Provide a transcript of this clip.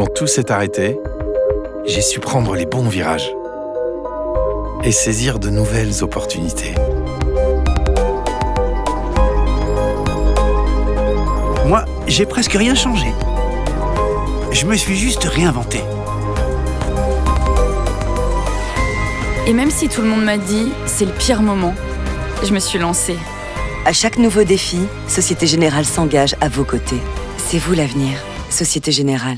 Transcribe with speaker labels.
Speaker 1: quand tout s'est arrêté, j'ai su prendre les bons virages et saisir de nouvelles opportunités.
Speaker 2: Moi, j'ai presque rien changé. Je me suis juste réinventé.
Speaker 3: Et même si tout le monde m'a dit c'est le pire moment, je me suis lancée.
Speaker 4: À chaque nouveau défi, Société Générale s'engage à vos côtés. C'est vous l'avenir. Société Générale.